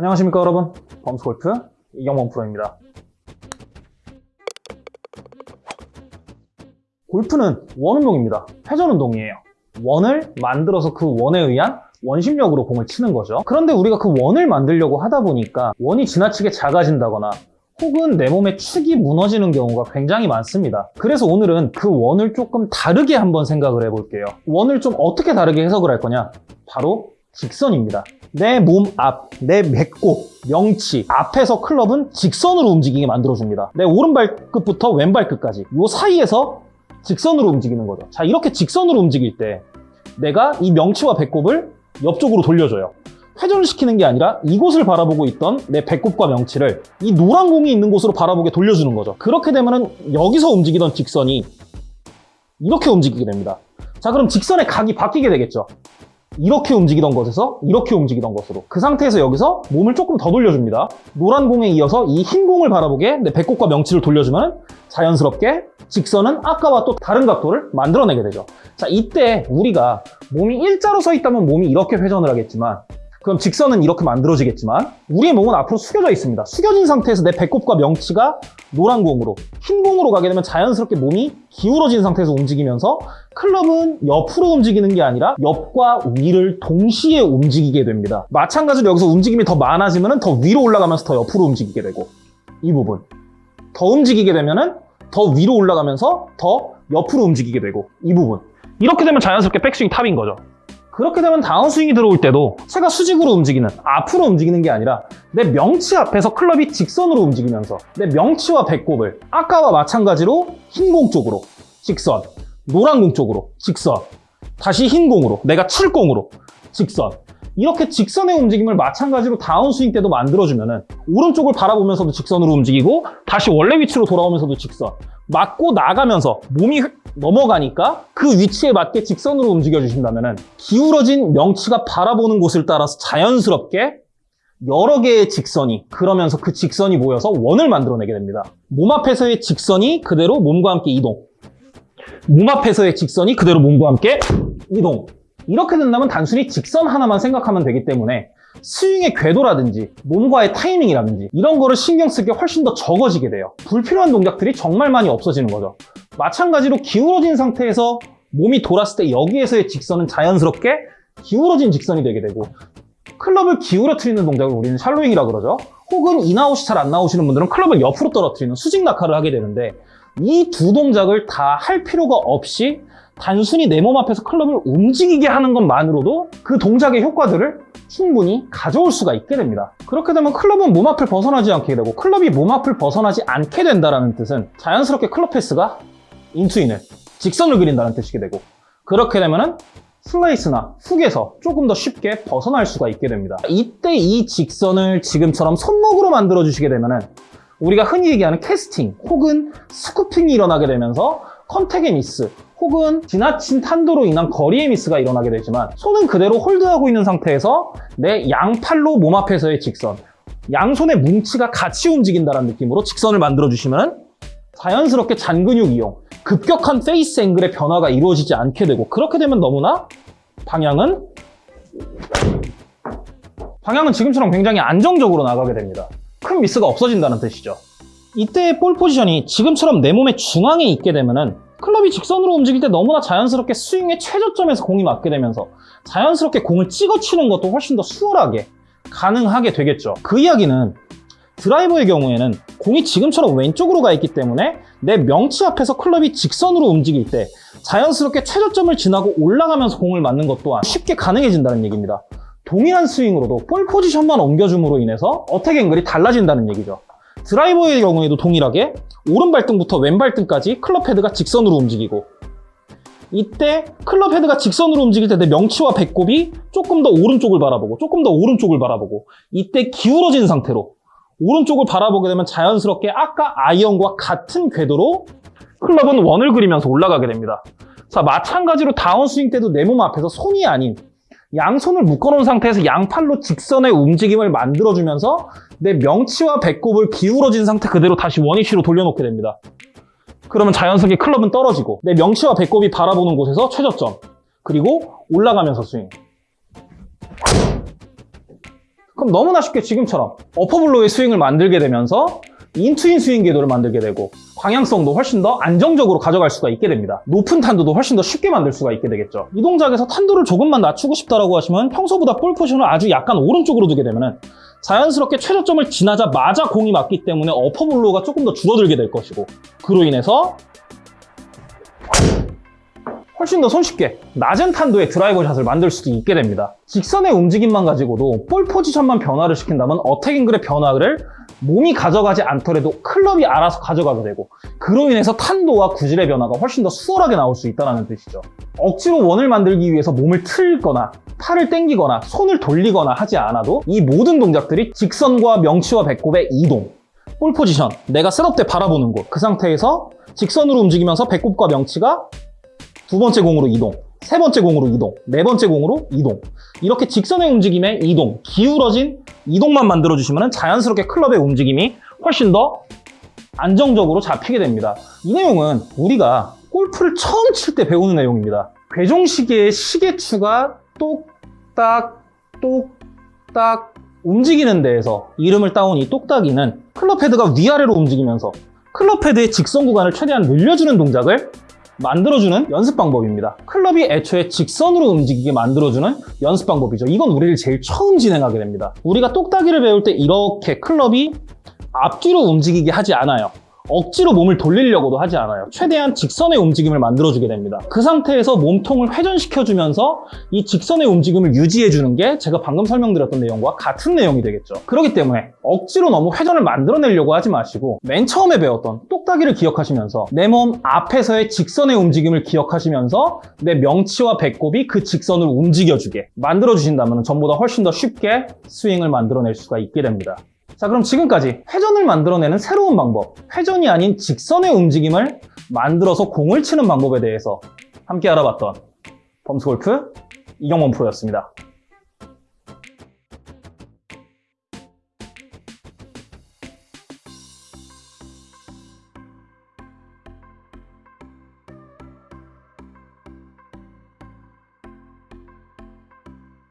안녕하십니까 여러분. 범스골프 이경범 프로입니다. 골프는 원운동입니다. 회전운동이에요. 원을 만들어서 그 원에 의한 원심력으로 공을 치는 거죠. 그런데 우리가 그 원을 만들려고 하다 보니까 원이 지나치게 작아진다거나 혹은 내 몸의 축이 무너지는 경우가 굉장히 많습니다. 그래서 오늘은 그 원을 조금 다르게 한번 생각을 해볼게요. 원을 좀 어떻게 다르게 해석을 할 거냐? 바로 직선입니다 내 몸 앞, 내 배꼽, 명치 앞에서 클럽은 직선으로 움직이게 만들어줍니다. 내 오른발끝부터 왼발끝까지. 이 사이에서 직선으로 움직이는 거죠. 자 이렇게 직선으로 움직일 때 내가 이 명치와 배꼽을 옆쪽으로 돌려줘요. 회전을 시키는 게 아니라 이곳을 바라보고 있던 내 배꼽과 명치를 이 노란 공이 있는 곳으로 바라보게 돌려주는 거죠. 그렇게 되면 여기서 움직이던 직선이 이렇게 움직이게 됩니다. 자 그럼 직선의 각이 바뀌게 되겠죠 이렇게 움직이던 것에서 이렇게 움직이던 것으로. 그 상태에서 여기서 몸을 조금 더 돌려줍니다. 노란 공에 이어서 이 흰 공을 바라보게 내 배꼽과 명치를 돌려주면 자연스럽게 직선은 아까와 또 다른 각도를 만들어내게 되죠. 자 이때 우리가 몸이 일자로 서 있다면 몸이 이렇게 회전을 하겠지만 그럼 직선은 이렇게 만들어지겠지만 우리의 몸은 앞으로 숙여져 있습니다. 숙여진 상태에서 내 배꼽과 명치가 노란 공으로 흰 공으로 가게 되면 자연스럽게 몸이 기울어진 상태에서 움직이면서 클럽은 옆으로 움직이는 게 아니라 옆과 위를 동시에 움직이게 됩니다. 마찬가지로 여기서 움직임이 더 많아지면 더 위로 올라가면서 더 옆으로 움직이게 되고 이 부분. 더 움직이게 되면 더 위로 올라가면서 더 옆으로 움직이게 되고 이 부분. 이렇게 되면 자연스럽게 백스윙 탑인 거죠 그렇게 되면 다운스윙이 들어올 때도 제가 수직으로 움직이는 앞으로 움직이는 게 아니라 내 명치 앞에서 클럽이 직선으로 움직이면서 내 명치와 배꼽을 아까와 마찬가지로 흰 공 쪽으로 직선 노란 공 쪽으로 직선 다시 흰 공으로 내가 칠 공으로 직선. 이렇게 직선의 움직임을 마찬가지로 다운스윙 때도 만들어주면 오른쪽을 바라보면서도 직선으로 움직이고 다시 원래 위치로 돌아오면서도 직선 맞고 나가면서 몸이 넘어가니까 그 위치에 맞게 직선으로 움직여 주신다면 기울어진 명치가 바라보는 곳을 따라서 자연스럽게 여러 개의 직선이 그러면서 그 직선이 모여서 원을 만들어내게 됩니다. 몸 앞에서의 직선이 그대로 몸과 함께 이동. 몸 앞에서의 직선이 그대로 몸과 함께 이동. 이렇게 된다면 단순히 직선 하나만 생각하면 되기 때문에 스윙의 궤도라든지 몸과의 타이밍이라든지 이런 거를 신경 쓸게 훨씬 더 적어지게 돼요. 불필요한 동작들이 정말 많이 없어지는 거죠 마찬가지로 기울어진 상태에서 몸이 돌았을 때 여기에서의 직선은 자연스럽게 기울어진 직선이 되게 되고 클럽을 기울어뜨리는 동작을 우리는 shallowing이라 그러죠. 혹은 인아웃이 잘 안 나오시는 분들은 클럽을 옆으로 떨어뜨리는 수직 낙하를 하게 되는데 이 두 동작을 다 할 필요가 없이 단순히 내 몸 앞에서 클럽을 움직이게 하는 것만으로도 그 동작의 효과들을 충분히 가져올 수가 있게 됩니다. 그렇게 되면 클럽은 몸 앞을 벗어나지 않게 되고 클럽이 몸 앞을 벗어나지 않게 된다는 뜻은 자연스럽게 클럽 path가 in to in을 직선을 그린다는 뜻이게 되고 그렇게 되면 슬라이스나 훅에서 조금 더 쉽게 벗어날 수가 있게 됩니다. 이때 이 직선을 지금처럼 손목으로 만들어 주시게 되면 우리가 흔히 얘기하는 캐스팅 혹은 scooping이 일어나게 되면서 contact의 미스 혹은 지나친 탄도로 인한 거리의 미스가 일어나게 되지만 손은 그대로 hold하고 있는 상태에서 내 양팔로 몸 앞에서의 직선 양손의 뭉치가 같이 움직인다는 느낌으로 직선을 만들어 주시면 자연스럽게 잔근육 이용 급격한 face angle의 변화가 이루어지지 않게 되고 그렇게 되면 너무나 방향은 방향은 지금처럼 굉장히 안정적으로 나가게 됩니다. 큰 미스가 없어진다는 뜻이죠. 이때의 볼 포지션이 지금처럼 내 몸의 중앙에 있게 되면은 클럽이 직선으로 움직일 때 너무나 자연스럽게 스윙의 최저점에서 공이 맞게 되면서 자연스럽게 공을 찍어치는 것도 훨씬 더 수월하게 가능하게 되겠죠. 그 이야기는 드라이버의 경우에는 공이 지금처럼 왼쪽으로 가 있기 때문에 내 명치 앞에서 클럽이 직선으로 움직일 때 자연스럽게 최저점을 지나고 올라가면서 공을 맞는 것 또한 쉽게 가능해진다는 얘기입니다. 동일한 스윙으로도 볼 포지션만 옮겨줌으로 인해서 attack angle이 달라진다는 얘기죠. 드라이버의 경우에도 동일하게 오른발등부터 왼발등까지 클럽 헤드가 직선으로 움직이고 이때 클럽 헤드가 직선으로 움직일 때 내 명치와 배꼽이 조금 더 오른쪽을 바라보고 조금 더 오른쪽을 바라보고 이때 기울어진 상태로 오른쪽을 바라보게 되면 자연스럽게 아까 아이언과 같은 궤도로 클럽은 원을 그리면서 올라가게 됩니다 자 마찬가지로 다운스윙 때도 내 몸 앞에서 손이 아닌 양손을 묶어놓은 상태에서 양팔로 직선의 움직임을 만들어주면서 내 명치와 배꼽을 기울어진 상태 그대로 다시 원위치로 돌려놓게 됩니다. 그러면 자연스럽게 클럽은 떨어지고 내 명치와 배꼽이 바라보는 곳에서 최저점 그리고 올라가면서 스윙 그럼 너무나 쉽게 지금처럼 어퍼블로의 스윙을 만들게 되면서 인투인 스윙 궤도를 만들게 되고 방향성도 훨씬 더 안정적으로 가져갈 수가 있게 됩니다. 높은 탄도도 훨씬 더 쉽게 만들 수가 있게 되겠죠. 이 동작에서 탄도를 조금만 낮추고 싶다라고 하시면 평소보다 볼 포지션을 아주 약간 오른쪽으로 두게 되면은 자연스럽게 최저점을 지나자마자 공이 맞기 때문에 어퍼블로가 조금 더 줄어들게 될 것이고 그로 인해서 훨씬 더 손쉽게 낮은 탄도의 드라이버 샷을 만들 수도 있게 됩니다. 직선의 움직임만 가지고도 볼 포지션만 변화를 시킨다면 어택 앵글의 변화를 몸이 가져가지 않더라도 클럽이 알아서 가져가게 되고 그로 인해서 탄도와 구질의 변화가 훨씬 더 수월하게 나올 수 있다는 뜻이죠. 억지로 원을 만들기 위해서 몸을 틀거나 팔을 당기거나 손을 돌리거나 하지 않아도 이 모든 동작들이 직선과 명치와 배꼽의 이동 볼 포지션, 내가 셋업 때 바라보는 곳 그 상태에서 직선으로 움직이면서 배꼽과 명치가 두 번째 공으로 이동, 세 번째 공으로 이동, 네 번째 공으로 이동. 이렇게 직선의 움직임의 이동, 기울어진 이동만 만들어주시면 자연스럽게 클럽의 움직임이 훨씬 더 안정적으로 잡히게 됩니다. 이 내용은 우리가 골프를 처음 칠 때 배우는 내용입니다. 괴종시계의 시계추가 똑딱, 똑딱 움직이는 데에서 이름을 따온 이 똑딱이는 클럽 헤드가 위아래로 움직이면서 클럽 헤드의 직선 구간을 최대한 늘려주는 동작을 만들어주는 연습 방법입니다. 클럽이 애초에 직선으로 움직이게 만들어주는 연습 방법이죠. 이건 우리를 제일 처음 진행하게 됩니다. 우리가 똑딱이를 배울 때 이렇게 클럽이 앞뒤로 움직이게 하지 않아요. 억지로 몸을 돌리려고도 하지 않아요. 최대한 직선의 움직임을 만들어주게 됩니다. 그 상태에서 몸통을 회전시켜주면서 이 직선의 움직임을 유지해주는 게 제가 방금 설명드렸던 내용과 같은 내용이 되겠죠. 그렇기 때문에 억지로 너무 회전을 만들어내려고 하지 마시고 맨 처음에 배웠던 똑딱이를 기억하시면서 내 몸 앞에서의 직선의 움직임을 기억하시면서 내 명치와 배꼽이 그 직선을 움직여주게 만들어주신다면 전보다 훨씬 더 쉽게 스윙을 만들어낼 수가 있게 됩니다. 자 그럼 지금까지 회전을 만들어내는 새로운 방법 회전이 아닌 직선의 움직임을 만들어서 공을 치는 방법에 대해서 함께 알아봤던 범스골프 이경원 프로였습니다.